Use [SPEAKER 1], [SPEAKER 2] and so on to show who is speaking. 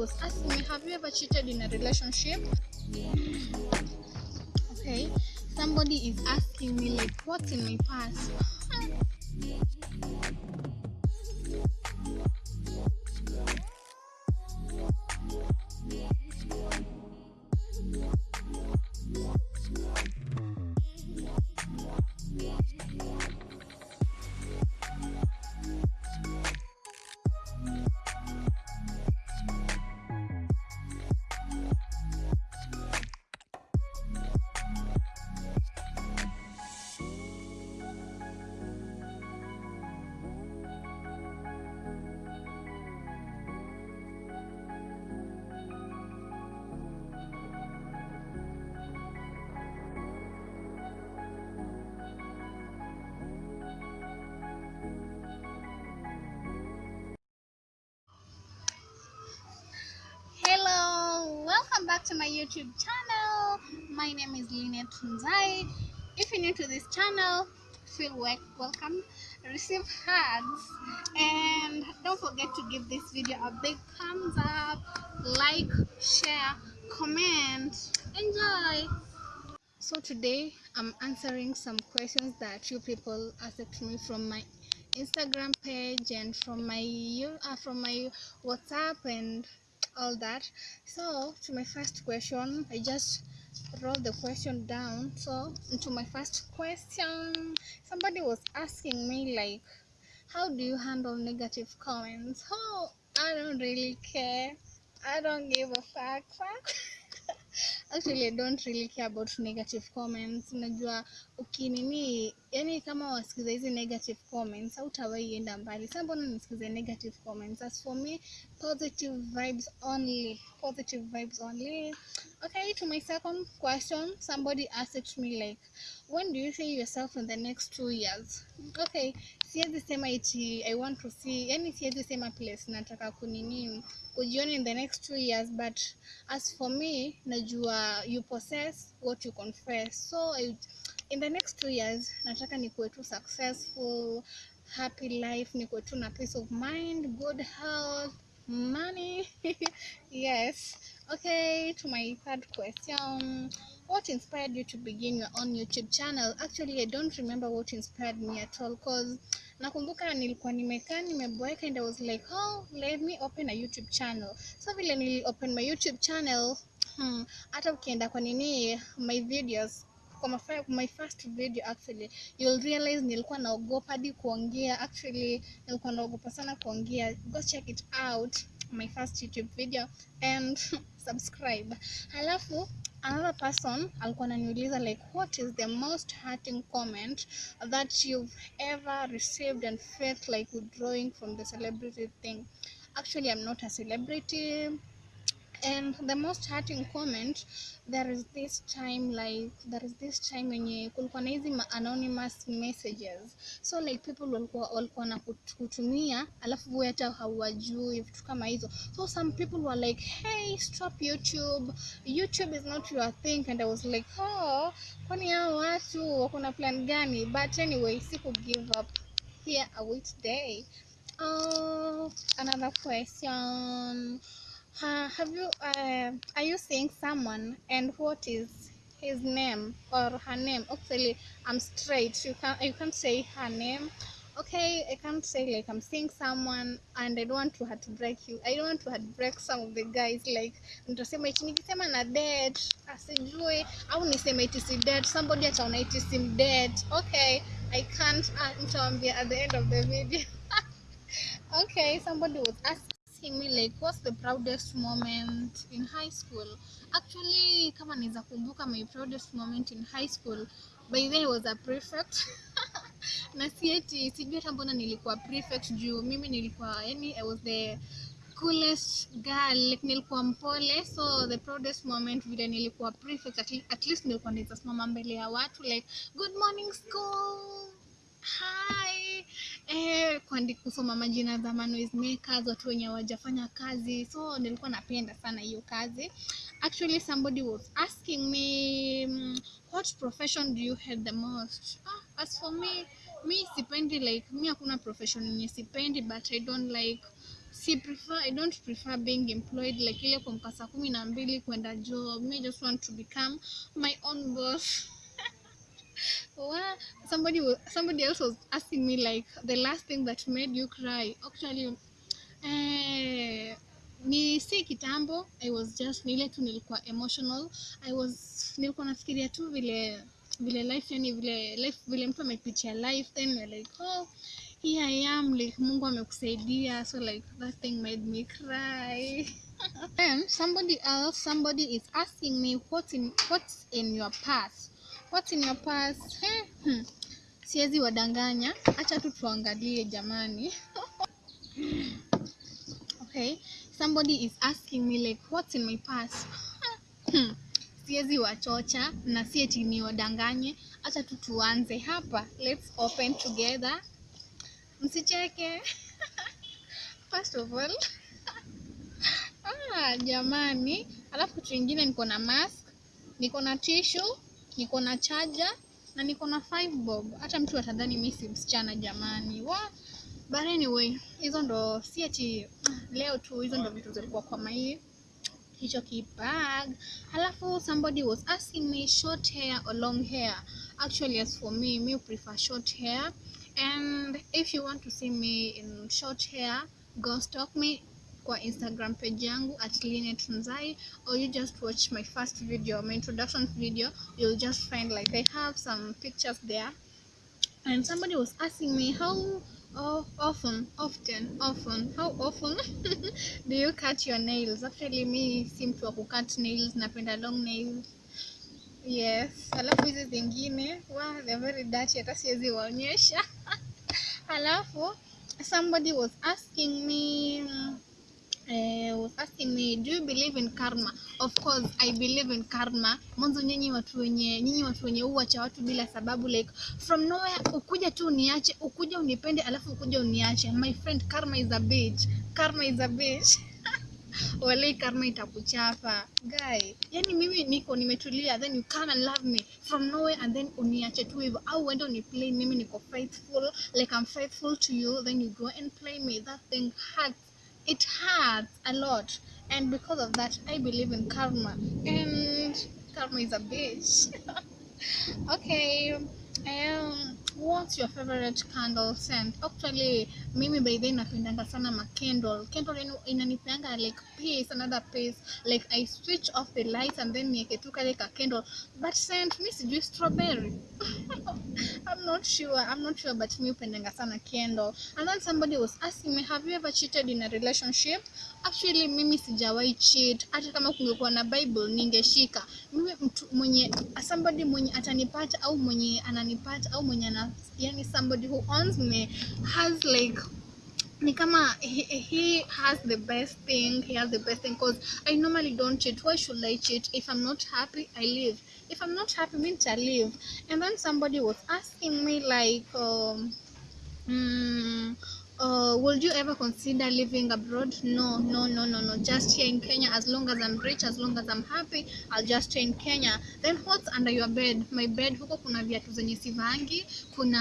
[SPEAKER 1] was asking me, have you ever cheated in a relationship? Okay. Somebody is asking me like what's in my past. Back to my YouTube channel. My name is Lynette Tunzai. If you're new to this channel, feel wel- welcome, receive hugs, and don't forget to give this video a big thumbs up, like, share, comment, enjoy. So today I'm answering some questions that you people asked me from my Instagram page and from my uh, from my WhatsApp and all that. So to my first question, I just wrote the question down. So to my first question, somebody was asking me like, how do you handle negative comments? Oh, I don't really care. I don't give a fuck. fuck. actually i don't really care about negative comments. Unajua ukinini yani kama wasikiza hizi negative comments hautawahi enda mbali. Sasa mbona nisikize negative comments? As for me positive vibes only positive vibes only. Okay to my second question somebody asked me like when do you see yourself in the next two years? Okay siwezi sema iti i want to see yani siwezi sema place nataka kunini kujiona in the next two years but as for me najua you possess what you confess. So in the next two years nataka nikuwe tu successful happy life nikuwe tu na peace of mind good health money. Yes. Okay to my third question. What inspired you to begin your own youtube channel? Actually i don't remember what inspired me at all cause nakumbuka nilikuwa nimekaa nimeboeka and i was like oh let me open a youtube channel. So vile nili open my youtube channel hmm, hata ukienda kwa nini my videos kwa my, fir- my first video actually you'll realize nilikuwa naogopa hadi kuongea. Actually nilikuwa naogopa sana kuongea. Go check it out my first youtube video and subscribe. Halafu another person alikuwa ananiuliza like what is the most hurting comment that you've ever received and felt like withdrawing from the celebrity thing? Actually i'm not a celebrity and the most hurting comment there is this time like there is this time wenye kulikuwa na hizi anonymous messages. So like people walikuwa walikuwa na kut- kutumia alafu wewe hata hauwajui vitu kama hizo. So some people were like hey stop youtube. Youtube is not your thing. And i was like oh kwani hao watu wako na plan gani? But anyway siku give up. Here a week day? Oh, another question. Ha, have you uh, are you seeing someone and what is his name or her name? Actually, I'm straight. You can't you can't say her name. Okay, I can't say like I'm seeing someone and I don't want to heartbreak you. I don't want to heartbreak some of the guys like nitasema eti nikisema na dead asijui au niseme eti si dead somebody ataona eti si dead. Okay, I can't uh, nitawaambia at the end of the video. okay somebody was asking me like what's the proudest moment in high school. Actually kama naweza kumbuka my proudest moment in high school by then was a prefect. Na sieti sijui hata mbona nilikuwa prefect juu. Mimi nilikuwa yani i was the coolest girl like nilikuwa mpole. So the proudest moment vile nilikuwa prefect at, at least nilikuwa naweza simama mbele ya watu like good morning school hi. Eh, kuandi kusoma majina za manoise makers watu wenye hawajafanya kazi. So nilikuwa napenda sana hiyo kazi. Actually somebody was asking me mm, what profession do you hate the most? Ah, as for me mi sipendi like mi hakuna profession yenye sipendi but i don't like si prefer i don't prefer being employed like ile kuamka saa kumi na mbili kwenda job. Me just want to become my own boss Wow. somebody was, somebody else was asking me like the last thing that made you cry. Actually eh, ni si kitambo. I was just ni tu nilikuwa emotional. I was nilikuwa nafikiria tu vile vile life yani vile life vile mtu amepitia life then like oh here i am like mungu amekusaidia. So like that thing made me cry. Then somebody else somebody is asking me what's in what's in your past what's in your past Eh, hmm. siwezi wadanganya. Acha tu tuangalie jamani. Okay. Somebody is asking me like what's in my past Hmm. siwezi wachocha na si eti ni wadanganye, acha tu tuanze hapa. Let's open together. Msicheke. First of all. Ah, jamani. Alafu kitu ingine niko na mask. Niko na tissue niko na charger na niko na 5 bob. Hata mtu atadhani mimi si msichana jamani. Wa but anyway hizo ndo si ati leo tu hizo ndo vitu zilikuwa kwa mai hicho kibag. Halafu somebody was asking me short hair or long hair. Actually as for me me prefer short hair. And if you want to see me in short hair go stalk me kwa instagram page yangu at linet nzai or you just watch my first video my introduction video. You'll just find like i have some pictures there. And somebody was asking me how oh, often often often how often do you cut your nails? Actually me seem to kucut nails napenda long nails. Yes. Alafu hizi zingine wow, they're very dirty hata siwezi waonyesha. Alafu somebody was asking me uh, was do you believe in karma? Of course i believe in karma. Mwanzo nyinyi watu wenye nyinyi watu wenye uwacha watu bila sababu like from nowhere ukuja tu uniache ukuja unipende alafu ukuja uniache. My friend karma is a bitch. Karma is a bitch. Walei, karma itakuchapa. Guy yani mimi niko nimetulia then you come and love me. From nowhere and then uniache tu hivyo. Au uende uniplay mimi niko faithful like i'm faithful to you then you go and play me. That thing hurts it hurts a lot. And because of that i believe in karma. And karma is a bitch. Okay. Um what's your favorite candle scent? Actually mimi by then napendanga sana ma candle. Candle inanipeanga like peace another peace. Like i switch off the light and then nieke tu kale ka candle. But scent mi sijui strawberry. I'm not sure i'm not sure but mi upendanga sana candle. And then somebody was asking me have you ever cheated in a relationship? Actually mimi sijawahi cheat. Hata kama kungekuwa na bible ningeshika. Mimi mtu mwenye somebody mwenye atanipata au mwenye ananipata au mwenye ana yani somebody who owns me has like ni he, he has the best thing he has the best thing because i normally don't cheat. Why should i cheat? If i'm not happy i leave. If i'm not happy means i leave. And then somebody was asking me like um, mm, uh, would you ever consider living abroad? No no no no no. Just here in kenya as long as i'm rich as long as i'm happy i'll just stay in kenya. Then what's under your bed? My bed huko kuna viatu zenye sivangi kuna